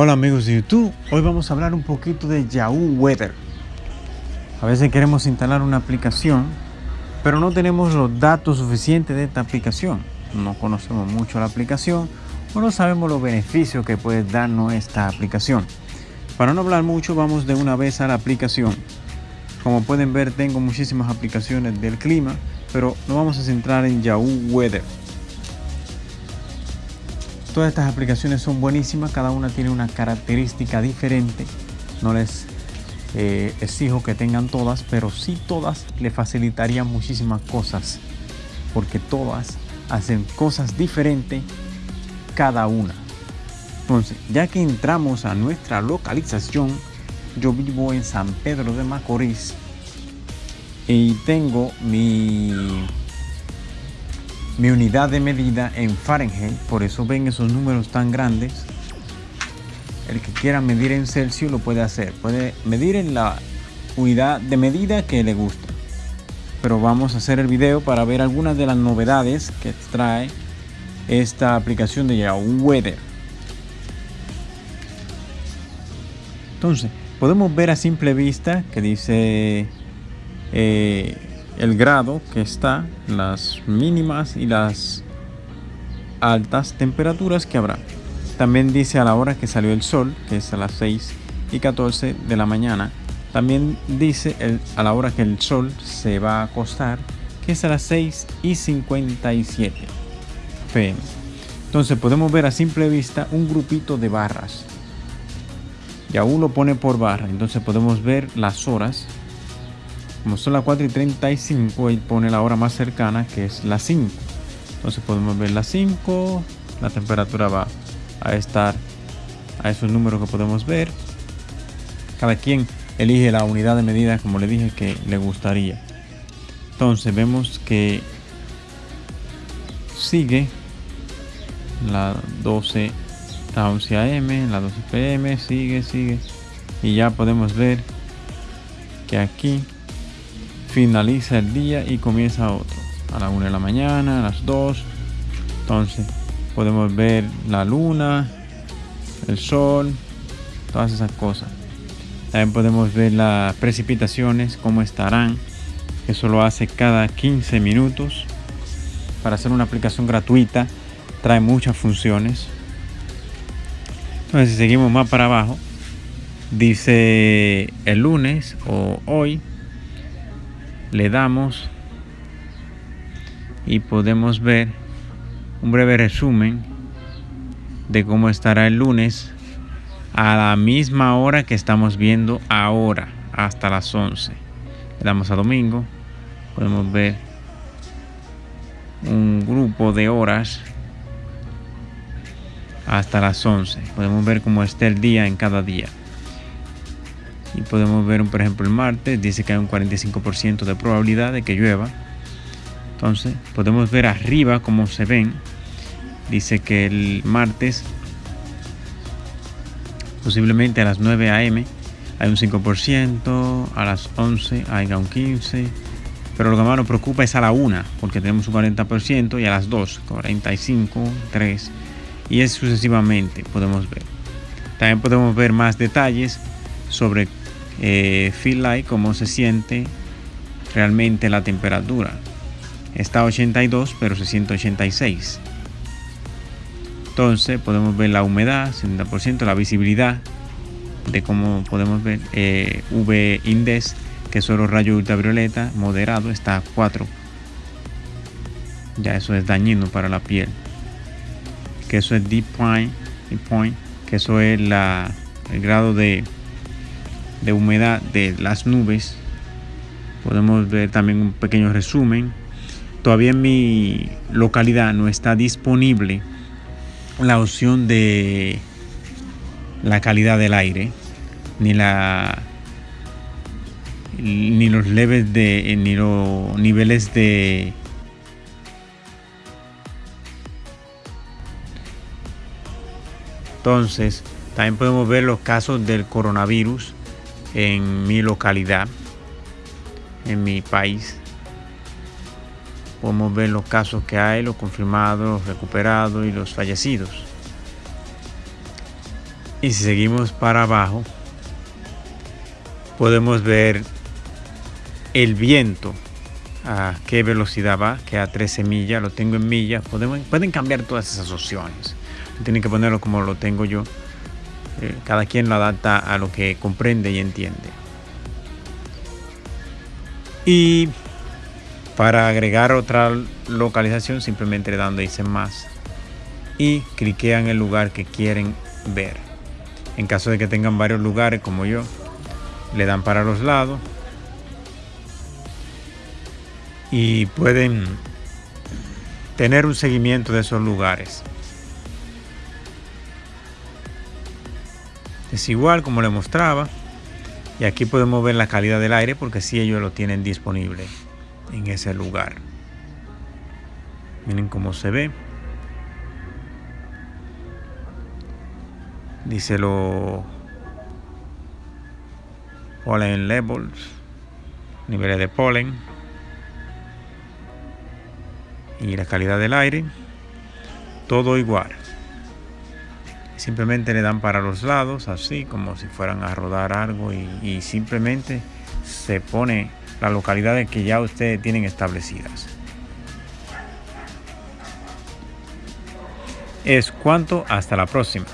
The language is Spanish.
Hola amigos de YouTube, hoy vamos a hablar un poquito de Yahoo Weather. A veces queremos instalar una aplicación, pero no tenemos los datos suficientes de esta aplicación. No conocemos mucho la aplicación o no sabemos los beneficios que puede darnos esta aplicación. Para no hablar mucho, vamos de una vez a la aplicación. Como pueden ver, tengo muchísimas aplicaciones del clima, pero nos vamos a centrar en Yahoo Weather. Todas estas aplicaciones son buenísimas, cada una tiene una característica diferente. No les eh, exijo que tengan todas, pero sí todas le facilitarían muchísimas cosas, porque todas hacen cosas diferentes cada una. Entonces, ya que entramos a nuestra localización, yo vivo en San Pedro de Macorís y tengo mi mi unidad de medida en Fahrenheit, por eso ven esos números tan grandes. El que quiera medir en Celsius lo puede hacer, puede medir en la unidad de medida que le gusta. Pero vamos a hacer el video para ver algunas de las novedades que trae esta aplicación de Yahoo Weather. Entonces, podemos ver a simple vista que dice eh, el grado que está, las mínimas y las altas temperaturas que habrá. También dice a la hora que salió el sol, que es a las 6 y 14 de la mañana. También dice a la hora que el sol se va a acostar, que es a las 6 y 57 pm. Entonces podemos ver a simple vista un grupito de barras. Y aún lo pone por barra, entonces podemos ver las horas como son las 4 y 35, él pone la hora más cercana que es las 5. Entonces podemos ver las 5, la temperatura va a estar a esos números que podemos ver. Cada quien elige la unidad de medida como le dije que le gustaría. Entonces vemos que sigue la 12 la 11 am, la 12 pm, sigue, sigue. Y ya podemos ver que aquí finaliza el día y comienza otro. A la 1 de la mañana, a las 2. Entonces podemos ver la luna, el sol, todas esas cosas. También podemos ver las precipitaciones, cómo estarán. Eso lo hace cada 15 minutos. Para hacer una aplicación gratuita, trae muchas funciones. Entonces, si seguimos más para abajo, dice el lunes o hoy le damos y podemos ver un breve resumen de cómo estará el lunes a la misma hora que estamos viendo ahora hasta las 11 le damos a domingo. Podemos ver un grupo de horas hasta las 11 podemos ver cómo está el día en cada día y podemos ver por ejemplo el martes dice que hay un 45% de probabilidad de que llueva. Entonces podemos ver arriba cómo se ven. Dice que el martes posiblemente a las 9 am hay un 5% a las 11 hay un 15% pero lo que más nos preocupa es a la 1 porque tenemos un 40% y a las 2 45 3 y es sucesivamente podemos ver. También podemos ver más detalles sobre eh, feel like, cómo se siente realmente la temperatura. Está 82, pero se siente 86. Entonces podemos ver la humedad, 70%, la visibilidad de cómo podemos ver eh, V index, que son los rayos ultravioleta, moderado, está a 4. Ya eso es dañino para la piel. Que eso es deep point, deep point que eso es la, el grado de de humedad de las nubes. Podemos ver también un pequeño resumen. Todavía en mi localidad no está disponible la opción de la calidad del aire ni la ni los leves de ni los niveles de entonces también podemos ver los casos del coronavirus en mi localidad, en mi país. Podemos ver los casos que hay, los confirmados, los recuperados y los fallecidos. Y si seguimos para abajo, podemos ver el viento a qué velocidad va, que a 13 millas, lo tengo en millas, pueden cambiar todas esas opciones. Tienen que ponerlo como lo tengo yo. Eh, cada quien lo adapta a lo que comprende y entiende. Y para agregar otra localización simplemente le dan más y cliquean el lugar que quieren ver. En caso de que tengan varios lugares como yo, le dan para los lados y pueden tener un seguimiento de esos lugares. Es igual como le mostraba. Y aquí podemos ver la calidad del aire porque si ellos lo tienen disponible en ese lugar. Miren cómo se ve. Dice lo pollen levels, niveles de polen y la calidad del aire, todo igual. Simplemente le dan para los lados, así como si fueran a rodar algo y, simplemente se pone las localidades que ya ustedes tienen establecidas. Es cuanto, hasta la próxima.